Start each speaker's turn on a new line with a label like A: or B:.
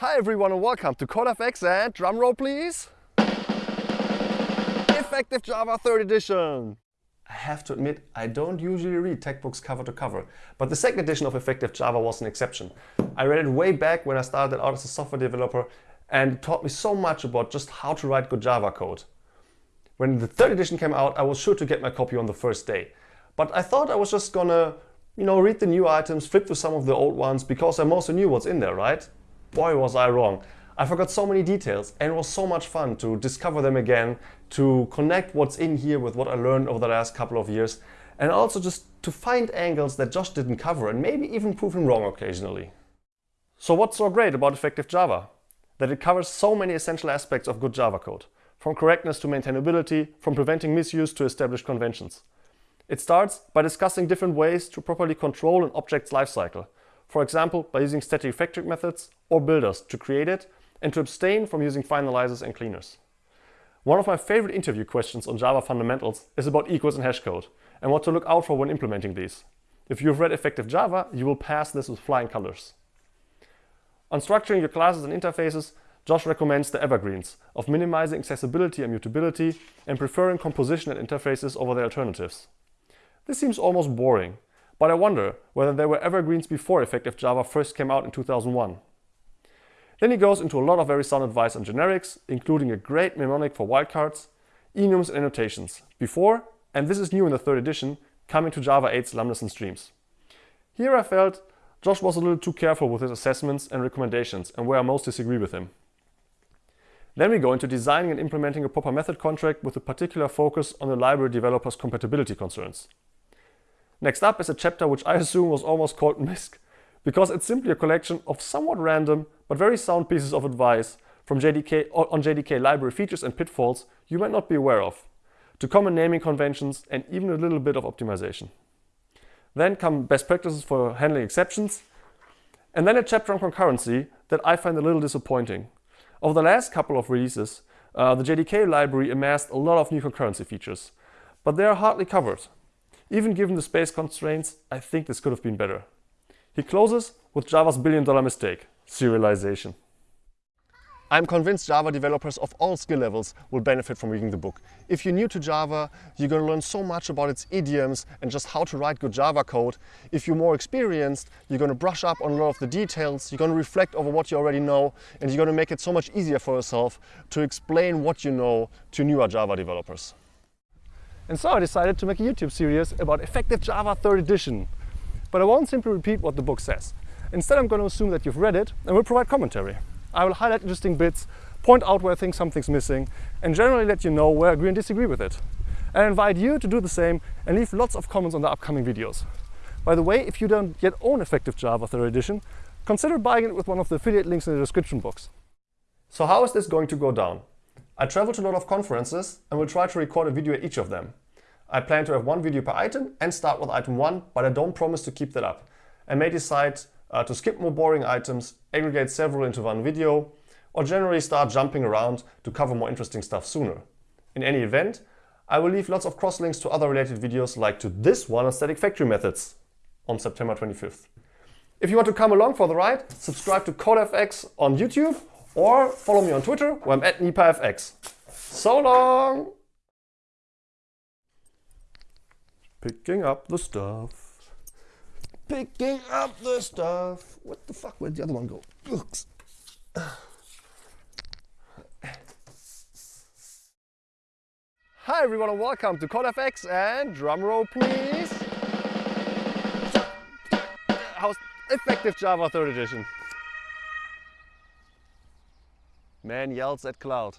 A: Hi everyone and welcome to CodeFX and drumroll please. Effective Java 3rd edition. I have to admit, I don't usually read textbooks cover to cover, but the second edition of Effective Java was an exception. I read it way back when I started out as a software developer and taught me so much about just how to write good Java code. When the third edition came out, I was sure to get my copy on the first day. But I thought I was just gonna, you know, read the new items, flip through some of the old ones, because I mostly knew what's in there, right? Boy, was I wrong. I forgot so many details and it was so much fun to discover them again, to connect what's in here with what I learned over the last couple of years, and also just to find angles that Josh didn't cover and maybe even prove him wrong occasionally. So what's so great about Effective Java? That it covers so many essential aspects of good Java code, from correctness to maintainability, from preventing misuse to established conventions. It starts by discussing different ways to properly control an object's lifecycle, for example by using static factory methods or builders to create it and to abstain from using finalizers and cleaners. One of my favorite interview questions on Java fundamentals is about equals and hashcode and what to look out for when implementing these. If you've read Effective Java, you will pass this with flying colors. On structuring your classes and interfaces, Josh recommends the evergreens of minimizing accessibility and mutability and preferring composition and interfaces over their alternatives. This seems almost boring, but I wonder whether there were evergreens before Effective Java first came out in 2001. Then he goes into a lot of very sound advice on generics, including a great mnemonic for wildcards, enums and annotations, before, and this is new in the third edition, coming to Java 8's lambdas and streams. Here I felt Josh was a little too careful with his assessments and recommendations and where I most disagree with him. Then we go into designing and implementing a proper method contract with a particular focus on the library developer's compatibility concerns. Next up is a chapter which I assume was almost called MISC, because it's simply a collection of somewhat random but very sound pieces of advice from JDK on JDK library features and pitfalls you might not be aware of, to common naming conventions and even a little bit of optimization. Then come best practices for handling exceptions, and then a chapter on concurrency that I find a little disappointing. Over the last couple of releases, uh, the JDK library amassed a lot of new concurrency features, but they are hardly covered. Even given the space constraints, I think this could have been better. He closes with Java's billion dollar mistake, serialization. I'm convinced Java developers of all skill levels will benefit from reading the book. If you're new to Java, you're going to learn so much about its idioms and just how to write good Java code. If you're more experienced, you're going to brush up on a lot of the details, you're going to reflect over what you already know, and you're going to make it so much easier for yourself to explain what you know to newer Java developers. And so I decided to make a YouTube series about Effective Java 3rd edition. But I won't simply repeat what the book says. Instead, I'm going to assume that you've read it and will provide commentary. I will highlight interesting bits, point out where I think something's missing, and generally let you know where I agree and disagree with it. I invite you to do the same and leave lots of comments on the upcoming videos. By the way, if you don't yet own Effective Java 3rd edition, consider buying it with one of the affiliate links in the description box. So how is this going to go down? I travel to a lot of conferences and will try to record a video at each of them. I plan to have one video per item and start with item 1, but I don't promise to keep that up. I may decide uh, to skip more boring items, aggregate several into one video, or generally start jumping around to cover more interesting stuff sooner. In any event, I will leave lots of crosslinks to other related videos like to this one on static factory methods on September 25th. If you want to come along for the ride, subscribe to CodeFX on YouTube or follow me on Twitter where I'm at NipaFX. So long! Picking up the stuff. Picking up the stuff. What the fuck? Where'd the other one go? Oops. Hi everyone and welcome to CodeFX and drumroll please. How's effective Java 3rd edition? Man yells at cloud.